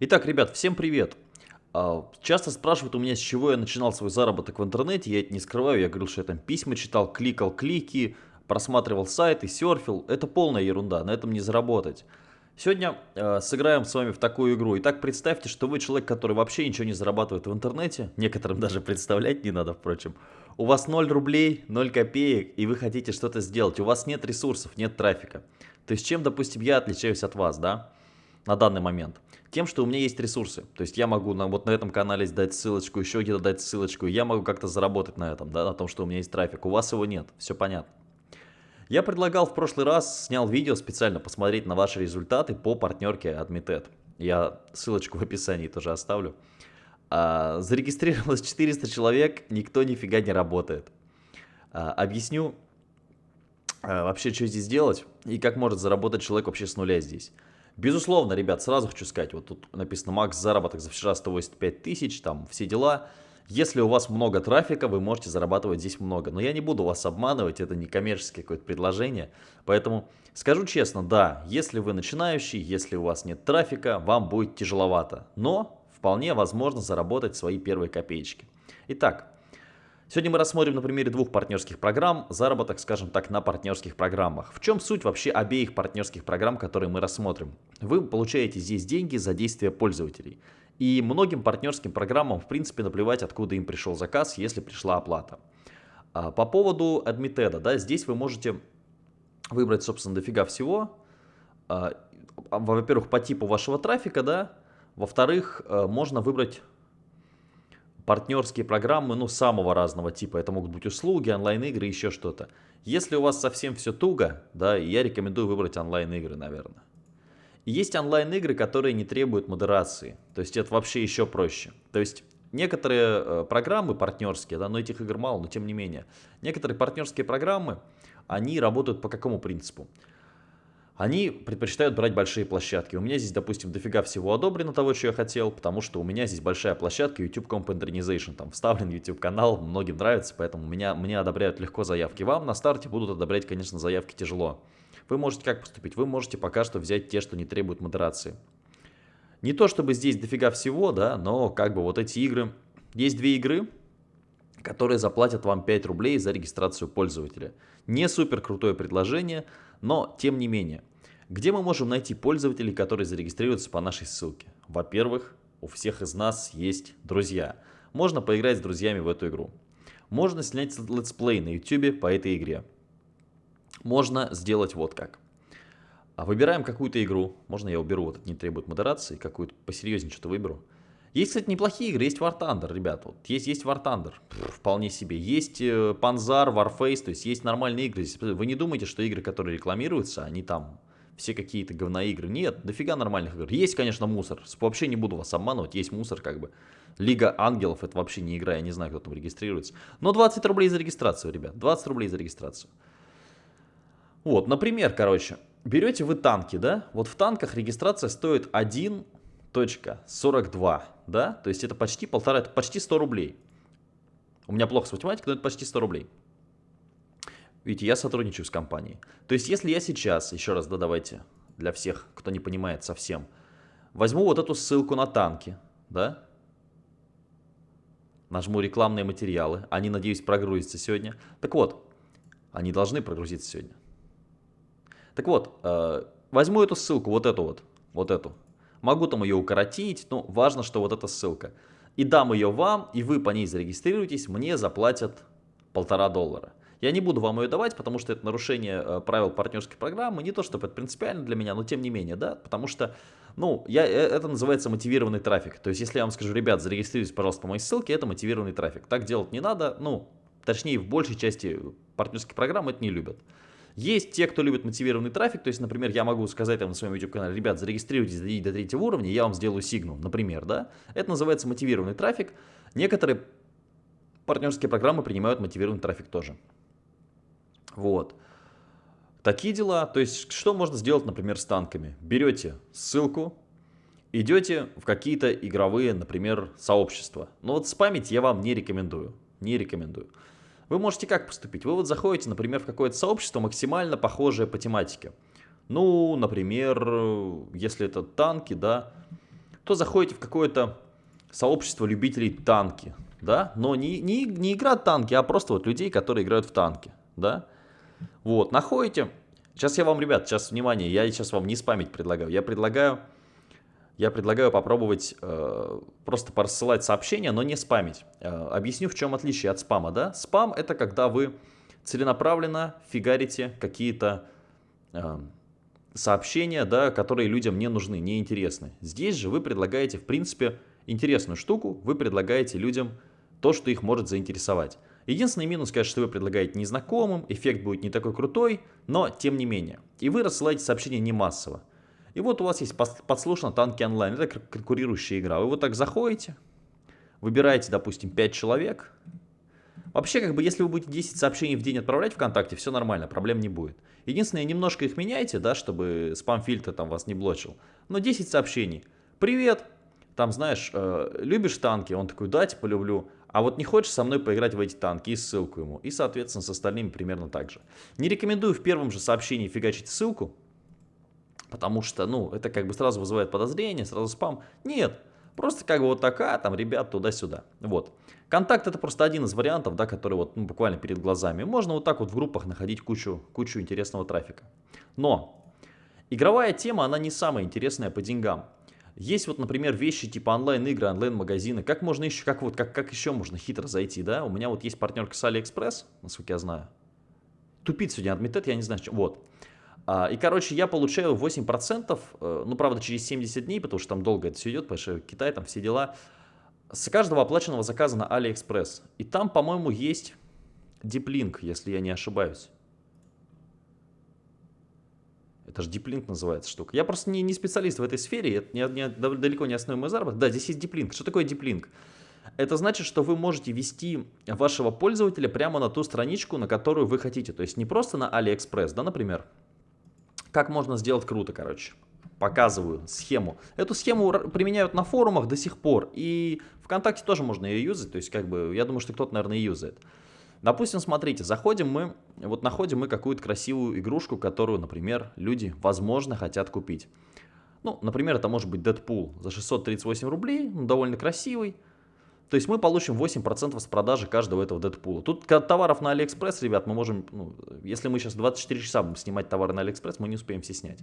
Итак, ребят, всем привет! А, часто спрашивают у меня, с чего я начинал свой заработок в интернете, я это не скрываю, я говорил, что я там письма читал, кликал клики, просматривал сайты, серфил. Это полная ерунда, на этом не заработать. Сегодня э, сыграем с вами в такую игру. Итак, представьте, что вы человек, который вообще ничего не зарабатывает в интернете, некоторым даже представлять не надо, впрочем. У вас 0 рублей, 0 копеек, и вы хотите что-то сделать. У вас нет ресурсов, нет трафика. То есть чем, допустим, я отличаюсь от вас, да? на данный момент? Тем, что у меня есть ресурсы. То есть я могу на, вот на этом канале дать ссылочку, еще где-то дать ссылочку. Я могу как-то заработать на этом, да, на том, что у меня есть трафик. У вас его нет, все понятно. Я предлагал в прошлый раз, снял видео специально посмотреть на ваши результаты по партнерке Admited. Я ссылочку в описании тоже оставлю. А, зарегистрировалось 400 человек, никто нифига не работает. А, объясню а, вообще, что здесь делать и как может заработать человек вообще с нуля здесь. Безусловно, ребят, сразу хочу сказать, вот тут написано макс заработок за вчера 185 тысяч, там все дела. Если у вас много трафика, вы можете зарабатывать здесь много. Но я не буду вас обманывать, это не коммерческое какое-то предложение. Поэтому скажу честно, да, если вы начинающий, если у вас нет трафика, вам будет тяжеловато. Но вполне возможно заработать свои первые копеечки. Итак, Сегодня мы рассмотрим на примере двух партнерских программ заработок, скажем так, на партнерских программах. В чем суть вообще обеих партнерских программ, которые мы рассмотрим? Вы получаете здесь деньги за действия пользователей. И многим партнерским программам, в принципе, наплевать, откуда им пришел заказ, если пришла оплата. А, по поводу Admitted, да, здесь вы можете выбрать, собственно, дофига всего. А, во-первых, по типу вашего трафика, да. Во-вторых, э, можно выбрать партнерские программы, ну, самого разного типа. Это могут быть услуги, онлайн-игры, еще что-то. Если у вас совсем все туго, да, я рекомендую выбрать онлайн-игры, наверное. Есть онлайн-игры, которые не требуют модерации. То есть это вообще еще проще. То есть некоторые э, программы партнерские, да, но этих игр мало, но тем не менее. Некоторые партнерские программы, они работают по какому принципу? Они предпочитают брать большие площадки. У меня здесь, допустим, дофига всего одобрено того, что я хотел, потому что у меня здесь большая площадка YouTube Comp Internization, там вставлен YouTube канал, многим нравится, поэтому меня, мне одобряют легко заявки. Вам на старте будут одобрять, конечно, заявки тяжело. Вы можете как поступить? Вы можете пока что взять те, что не требуют модерации. Не то чтобы здесь дофига всего, да, но как бы вот эти игры... Есть две игры, которые заплатят вам 5 рублей за регистрацию пользователя. Не супер крутое предложение, но тем не менее. Где мы можем найти пользователей, которые зарегистрируются по нашей ссылке? Во-первых, у всех из нас есть друзья. Можно поиграть с друзьями в эту игру. Можно снять летсплей на YouTube по этой игре. Можно сделать вот как. А выбираем какую-то игру. Можно я уберу, вот это не требует модерации, какую-то посерьезнее что-то выберу. Есть, кстати, неплохие игры, есть War Thunder, ребят, вот, есть, есть War Thunder, вполне себе. Есть э, Panzer, Warface, то есть есть нормальные игры. Вы не думаете, что игры, которые рекламируются, они там все какие-то говноигры. Нет, дофига нормальных игр. Есть, конечно, мусор. Вообще не буду вас обманывать, есть мусор как бы. Лига ангелов это вообще не игра, я не знаю, кто там регистрируется. Но 20 рублей за регистрацию, ребят, 20 рублей за регистрацию. Вот, например, короче, берете вы танки, да? Вот в танках регистрация стоит 1 точка 42, да, то есть это почти полтора, это почти 100 рублей. У меня плохо с математикой, но это почти 100 рублей. Видите, я сотрудничаю с компанией. То есть если я сейчас, еще раз, да, давайте, для всех, кто не понимает совсем, возьму вот эту ссылку на танки, да, нажму рекламные материалы, они, надеюсь, прогрузятся сегодня. Так вот, они должны прогрузиться сегодня. Так вот, э, возьму эту ссылку, вот эту вот, вот эту, Могу там ее укоротить, но важно, что вот эта ссылка. И дам ее вам, и вы по ней зарегистрируетесь, мне заплатят полтора доллара. Я не буду вам ее давать, потому что это нарушение э, правил партнерской программы. Не то, чтобы это принципиально для меня, но тем не менее, да, потому что, ну, я, э, это называется мотивированный трафик. То есть, если я вам скажу, ребят, зарегистрируйтесь, пожалуйста, по моей ссылке, это мотивированный трафик. Так делать не надо, ну, точнее, в большей части партнерских программ это не любят. Есть те, кто любит мотивированный трафик, то есть, например, я могу сказать там на своем YouTube-канале, ребят, зарегистрируйтесь, дойдите до третьего уровня, я вам сделаю сигнал, например, да. Это называется мотивированный трафик. Некоторые партнерские программы принимают мотивированный трафик тоже. Вот. Такие дела. То есть, что можно сделать, например, с танками? Берете ссылку, идете в какие-то игровые, например, сообщества. Но вот спамить я вам не рекомендую. Не рекомендую. Вы можете как поступить? Вы вот заходите, например, в какое-то сообщество максимально похожее по тематике. Ну, например, если это танки, да, то заходите в какое-то сообщество любителей танки, да, но не, не, не игра танки, а просто вот людей, которые играют в танки, да. Вот, находите, сейчас я вам, ребят, сейчас, внимание, я сейчас вам не спамить предлагаю, я предлагаю, я предлагаю попробовать э, просто порассылать сообщения, но не спамить. Э, объясню, в чем отличие от спама, да. Спам это когда вы целенаправленно фигарите какие-то э, сообщения, да, которые людям не нужны, не интересны. Здесь же вы предлагаете, в принципе, интересную штуку, вы предлагаете людям то, что их может заинтересовать. Единственный минус, конечно, что вы предлагаете незнакомым, эффект будет не такой крутой, но тем не менее. И вы рассылаете сообщения не массово. И вот у вас есть подслушано танки онлайн, это конкурирующая игра. Вы вот так заходите, выбираете, допустим, 5 человек. Вообще, как бы, если вы будете 10 сообщений в день отправлять ВКонтакте, все нормально, проблем не будет. Единственное, немножко их меняйте, да, чтобы спам-фильтр там вас не блочил. Но 10 сообщений. Привет, там, знаешь, э, любишь танки? Он такой, да, типа, люблю. А вот не хочешь со мной поиграть в эти танки? И ссылку ему. И, соответственно, с остальными примерно так же. Не рекомендую в первом же сообщении фигачить ссылку, потому что, ну, это как бы сразу вызывает подозрение, сразу спам. Нет, просто как бы вот такая, там, ребят, туда-сюда. Вот. Контакт это просто один из вариантов, да, который вот ну, буквально перед глазами. Можно вот так вот в группах находить кучу, кучу интересного трафика. Но игровая тема, она не самая интересная по деньгам. Есть вот, например, вещи типа онлайн-игры, онлайн-магазины. Как можно еще, как вот, как, как еще можно хитро зайти, да? У меня вот есть партнерка с AliExpress, насколько я знаю. Тупит сегодня адмитет, я не знаю, чем. Вот. А, и, короче, я получаю 8%, э, ну, правда, через 70 дней, потому что там долго это все идет, потому что Китай, там все дела. С каждого оплаченного заказа на AliExpress. И там, по-моему, есть диплинк, если я не ошибаюсь. Это же диплинк называется штука. Я просто не, не специалист в этой сфере, это не, не, далеко не основной мой заработок. Да, здесь есть диплинк. Что такое диплинк? Это значит, что вы можете вести вашего пользователя прямо на ту страничку, на которую вы хотите. То есть не просто на AliExpress, да, например. Как можно сделать круто, короче. Показываю схему. Эту схему применяют на форумах до сих пор. И ВКонтакте тоже можно ее юзать. То есть, как бы, я думаю, что кто-то, наверное, юзает. Допустим, смотрите, заходим мы, вот находим мы какую-то красивую игрушку, которую, например, люди, возможно, хотят купить. Ну, например, это может быть Дэдпул за 638 рублей, довольно красивый. То есть мы получим 8% с продажи каждого этого Дэдпула. Тут товаров на Алиэкспресс, ребят, мы можем, ну, если мы сейчас 24 часа будем снимать товары на Алиэкспресс, мы не успеем все снять.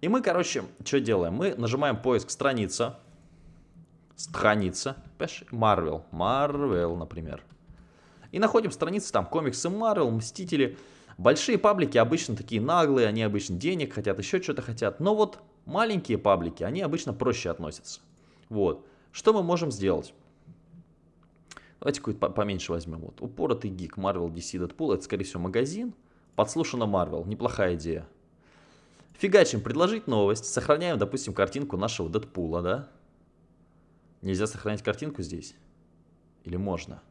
И мы, короче, что делаем? Мы нажимаем поиск страница, страница, Marvel, Marvel, например. И находим страницы там комиксы Marvel, Мстители. Большие паблики обычно такие наглые, они обычно денег хотят, еще что-то хотят. Но вот маленькие паблики, они обычно проще относятся. Вот. Что мы можем сделать? Давайте какой-то поменьше возьмем. Вот. Упоротый гик Marvel DC Deadpool. Это, скорее всего, магазин. Подслушано Marvel. Неплохая идея. Фигачим предложить новость. Сохраняем, допустим, картинку нашего Дэдпула, да? Нельзя сохранять картинку здесь? Или можно?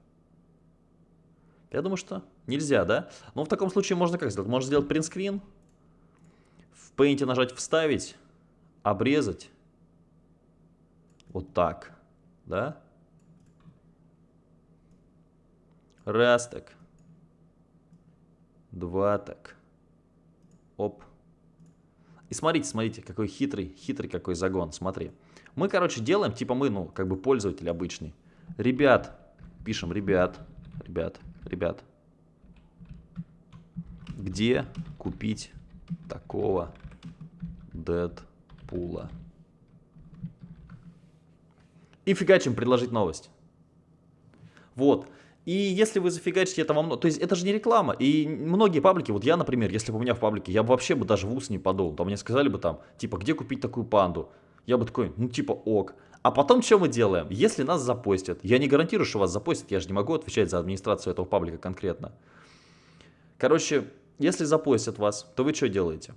Я думаю, что нельзя, да? Но в таком случае можно как сделать? Можно сделать принтскрин, в Paint нажать «Вставить», обрезать. Вот так, да? Раз так. Два так. Оп. И смотрите, смотрите, какой хитрый, хитрый какой загон, смотри. Мы, короче, делаем, типа мы, ну, как бы пользователь обычный. Ребят, пишем, ребят, ребят, ребят, где купить такого Дэдпула? И фигачим предложить новость. Вот. И если вы зафигачите это много... То есть это же не реклама. И многие паблики, вот я, например, если бы у меня в паблике, я бы вообще бы даже в ус не подул. Там мне сказали бы там, типа, где купить такую панду? Я бы такой, ну типа ок. А потом что мы делаем? Если нас запостят, я не гарантирую, что вас запостят, я же не могу отвечать за администрацию этого паблика конкретно. Короче, если запостят вас, то вы что делаете?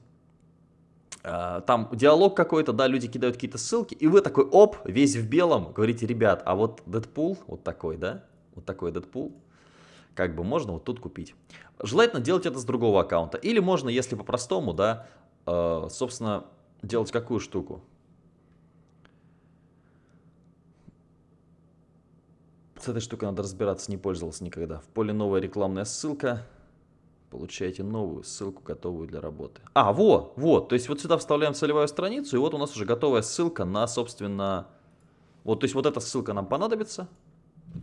А, там диалог какой-то, да, люди кидают какие-то ссылки, и вы такой, оп, весь в белом, говорите, ребят, а вот Дэдпул, вот такой, да, вот такой Дэдпул, как бы можно вот тут купить. Желательно делать это с другого аккаунта. Или можно, если по-простому, да, э, собственно, делать какую штуку? С этой штукой надо разбираться, не пользовался никогда. В поле новая рекламная ссылка. Получаете новую ссылку, готовую для работы. А, вот, вот. То есть вот сюда вставляем целевую страницу, и вот у нас уже готовая ссылка на, собственно, Вот, то есть вот эта ссылка нам понадобится.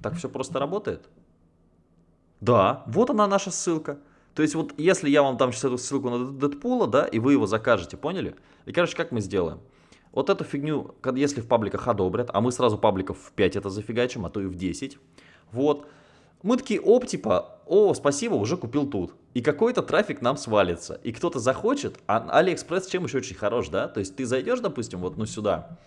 Так все просто работает. Да, вот она наша ссылка. То есть вот если я вам дам сейчас эту ссылку на Дэдпула, да, и вы его закажете, поняли? И, короче, как мы сделаем? Вот эту фигню, если в пабликах одобрят, а мы сразу пабликов в 5 это зафигачим, а то и в 10, вот, мы такие, оп, типа, о, спасибо, уже купил тут. И какой-то трафик нам свалится. И кто-то захочет, а Алиэкспресс чем еще очень хорош, да? То есть ты зайдешь, допустим, вот ну сюда,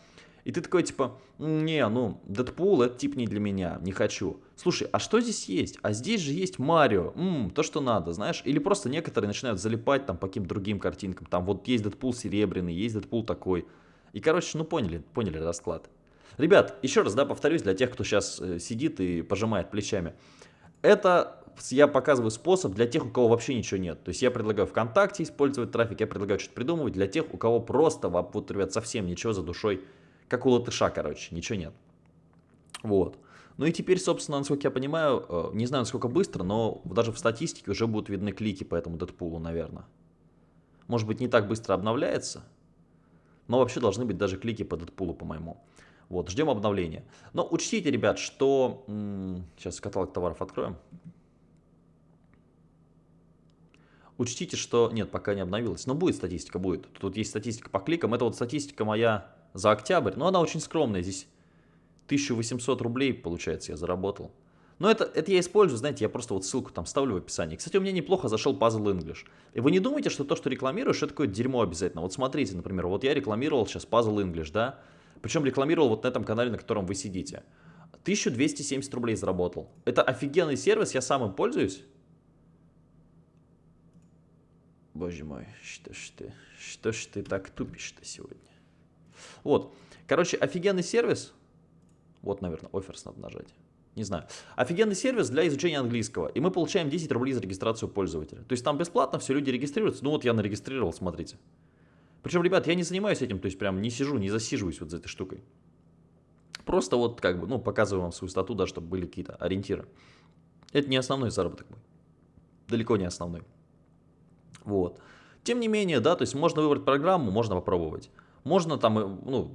и ты такой, типа, не, ну, Дэдпул, это тип не для меня, не хочу. Слушай, а что здесь есть? А здесь же есть Марио, Ммм, то, что надо, знаешь? Или просто некоторые начинают залипать там по каким-то другим картинкам. Там вот есть Дэдпул серебряный, есть Дэдпул такой. И, короче, ну поняли, поняли расклад. Ребят, еще раз, да, повторюсь, для тех, кто сейчас э, сидит и пожимает плечами. Это я показываю способ для тех, у кого вообще ничего нет. То есть я предлагаю ВКонтакте использовать трафик, я предлагаю что-то придумывать для тех, у кого просто, вот, ребят, совсем ничего за душой как у латыша, короче, ничего нет. Вот. Ну и теперь, собственно, насколько я понимаю, э, не знаю, насколько быстро, но даже в статистике уже будут видны клики по этому Дэдпулу, наверное. Может быть, не так быстро обновляется, но вообще должны быть даже клики по Дэдпулу, по-моему. Вот, ждем обновления. Но учтите, ребят, что... Сейчас каталог товаров откроем. Учтите, что... Нет, пока не обновилась. Но будет статистика, будет. Тут есть статистика по кликам. Это вот статистика моя за октябрь. Но она очень скромная. Здесь 1800 рублей, получается, я заработал. Но это, это я использую, знаете, я просто вот ссылку там ставлю в описании. Кстати, у меня неплохо зашел Puzzle English. И вы не думаете, что то, что рекламируешь, это такое дерьмо обязательно. Вот смотрите, например, вот я рекламировал сейчас Puzzle English, да? Причем рекламировал вот на этом канале, на котором вы сидите. 1270 рублей заработал. Это офигенный сервис, я сам им пользуюсь. Боже мой, что ж ты, что ж ты так тупишь-то сегодня? Вот, короче, офигенный сервис. Вот, наверное, оферс надо нажать. Не знаю. Офигенный сервис для изучения английского. И мы получаем 10 рублей за регистрацию пользователя. То есть там бесплатно, все люди регистрируются. Ну вот я нарегистрировал, смотрите. Причем, ребят, я не занимаюсь этим, то есть прям не сижу, не засиживаюсь вот за этой штукой. Просто вот как бы, ну, показываю вам свою стату, да, чтобы были какие-то ориентиры. Это не основной заработок мой. Далеко не основной. Вот. Тем не менее, да, то есть можно выбрать программу, можно попробовать. Можно там, э, ну,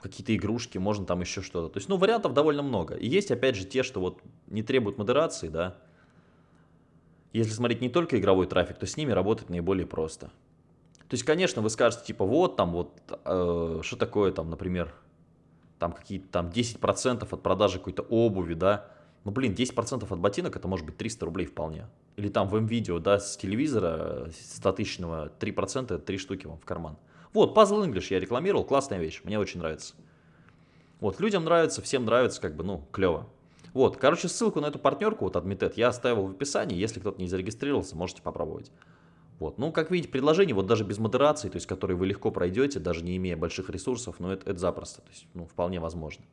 какие-то игрушки, можно там еще что-то. То есть, ну, вариантов довольно много. И есть, опять же, те, что вот не требуют модерации, да. Если смотреть не только игровой трафик, то с ними работать наиболее просто. То есть, конечно, вы скажете, типа, вот там, вот, э, что такое там, например, там какие-то там 10% от продажи какой-то обуви, да. Ну, блин, 10% от ботинок, это может быть 300 рублей вполне. Или там в М-видео, да, с телевизора 100 тысячного 3% это 3 штуки вам в карман. Вот, Puzzle English я рекламировал, классная вещь, мне очень нравится. Вот, людям нравится, всем нравится, как бы, ну, клево. Вот, короче, ссылку на эту партнерку, вот, Admitet, я оставил в описании, если кто-то не зарегистрировался, можете попробовать. Вот, ну, как видите, предложение, вот даже без модерации, то есть, которые вы легко пройдете, даже не имея больших ресурсов, но это, это запросто, то есть, ну, вполне возможно.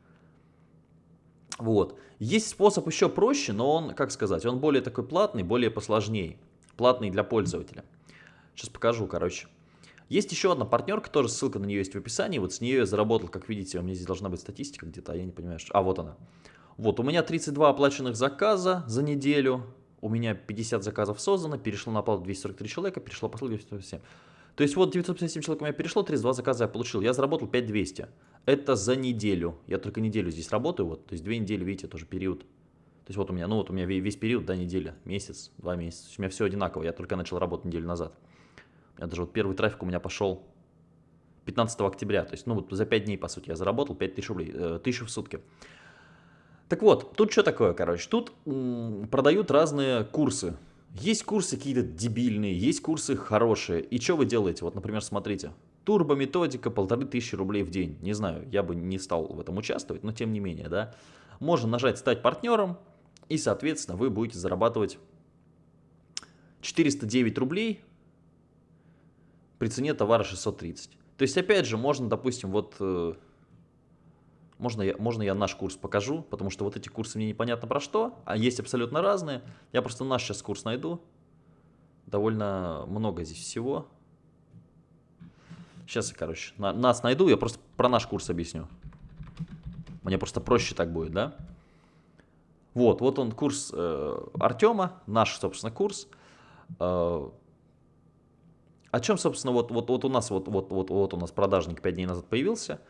Вот, есть способ еще проще, но он, как сказать, он более такой платный, более посложнее, платный для пользователя. Сейчас покажу, короче. Есть еще одна партнерка, тоже ссылка на нее есть в описании. Вот с нее я заработал, как видите, у меня здесь должна быть статистика где-то, а я не понимаю, что... А, вот она. Вот, у меня 32 оплаченных заказа за неделю. У меня 50 заказов создано, перешло на оплату 243 человека, перешло по ссылке 957. То есть вот 957 человек у меня перешло, 32 заказа я получил. Я заработал 5200. Это за неделю. Я только неделю здесь работаю, вот, то есть две недели, видите, тоже период. То есть вот у меня, ну вот у меня весь период, да, неделя, месяц, два месяца. У меня все одинаково, я только начал работать неделю назад. Я даже вот первый трафик у меня пошел 15 октября. То есть, ну, вот за 5 дней, по сути, я заработал 5000 рублей, э, 1000 в сутки. Так вот, тут что такое, короче? Тут продают разные курсы. Есть курсы какие-то дебильные, есть курсы хорошие. И что вы делаете? Вот, например, смотрите. Турбо-методика, полторы тысячи рублей в день. Не знаю, я бы не стал в этом участвовать, но тем не менее, да. Можно нажать «Стать партнером», и, соответственно, вы будете зарабатывать 409 рублей при цене товара 630. То есть, опять же, можно, допустим, вот... Э, можно я, можно я наш курс покажу, потому что вот эти курсы мне непонятно про что, а есть абсолютно разные. Я просто наш сейчас курс найду. Довольно много здесь всего. Сейчас я, короче, на, нас найду, я просто про наш курс объясню. Мне просто проще так будет, да? Вот, вот он курс э, Артема, наш, собственно, курс. Э, о чем, собственно, вот, вот, вот у нас вот, вот, вот, вот у нас продажник 5 дней назад появился.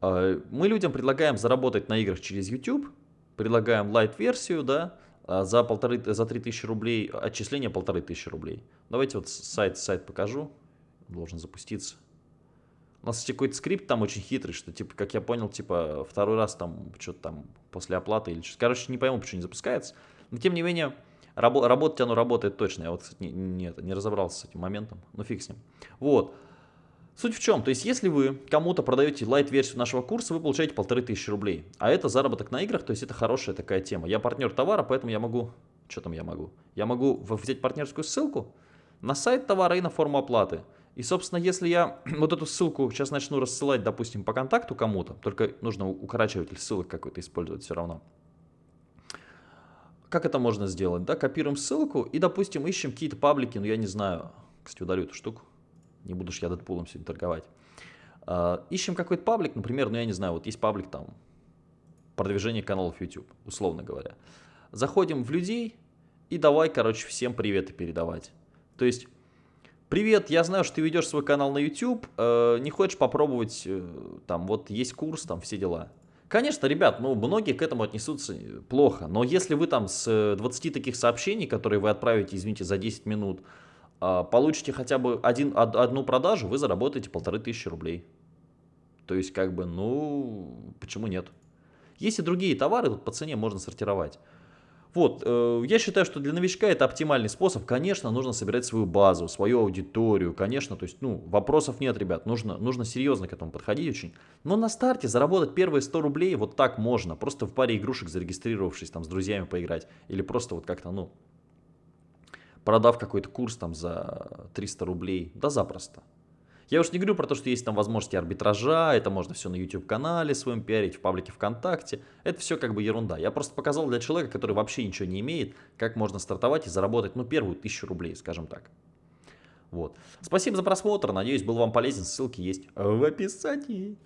Э, мы людям предлагаем заработать на играх через YouTube, предлагаем лайт-версию, да, а за, полторы, за 3000 рублей, отчисление полторы тысячи рублей. Давайте вот сайт, сайт покажу, должен запуститься. У нас, какой-то скрипт там очень хитрый, что, типа, как я понял, типа, второй раз там, что-то там, после оплаты или что-то. Короче, не пойму, почему не запускается. Но, тем не менее, рабо работать оно работает точно. Я вот, кстати, не, не, не разобрался с этим моментом, но фиг с ним. Вот. Суть в чем? То есть, если вы кому-то продаете лайт-версию нашего курса, вы получаете полторы тысячи рублей. А это заработок на играх, то есть это хорошая такая тема. Я партнер товара, поэтому я могу... Что там я могу? Я могу взять партнерскую ссылку на сайт товара и на форму оплаты. И, собственно, если я вот эту ссылку сейчас начну рассылать, допустим, по контакту кому-то, только нужно укорачиватель ссылок какой-то использовать все равно. Как это можно сделать? Да, копируем ссылку и, допустим, ищем какие-то паблики, ну я не знаю, кстати, удалю эту штуку, не буду же я Дэдпулом сегодня торговать. Uh, ищем какой-то паблик, например, ну я не знаю, вот есть паблик там, продвижение каналов YouTube, условно говоря. Заходим в людей и давай, короче, всем приветы передавать. То есть Привет, я знаю, что ты ведешь свой канал на YouTube, э, не хочешь попробовать, э, там, вот есть курс, там, все дела. Конечно, ребят, ну, многие к этому отнесутся э, плохо, но если вы там с 20 э, таких сообщений, которые вы отправите, извините, за 10 минут, э, получите хотя бы один, од, одну продажу, вы заработаете полторы тысячи рублей. То есть, как бы, ну, почему нет? Есть и другие товары, тут по цене можно сортировать. Вот, э, я считаю, что для новичка это оптимальный способ. Конечно, нужно собирать свою базу, свою аудиторию. Конечно, то есть, ну, вопросов нет, ребят. Нужно, нужно серьезно к этому подходить очень. Но на старте заработать первые 100 рублей вот так можно. Просто в паре игрушек зарегистрировавшись, там, с друзьями поиграть. Или просто вот как-то, ну, продав какой-то курс там за 300 рублей. Да запросто. Я уж не говорю про то, что есть там возможности арбитража, это можно все на YouTube-канале своем пиарить, в паблике ВКонтакте. Это все как бы ерунда. Я просто показал для человека, который вообще ничего не имеет, как можно стартовать и заработать, ну, первую тысячу рублей, скажем так. Вот. Спасибо за просмотр, надеюсь, был вам полезен, ссылки есть в описании.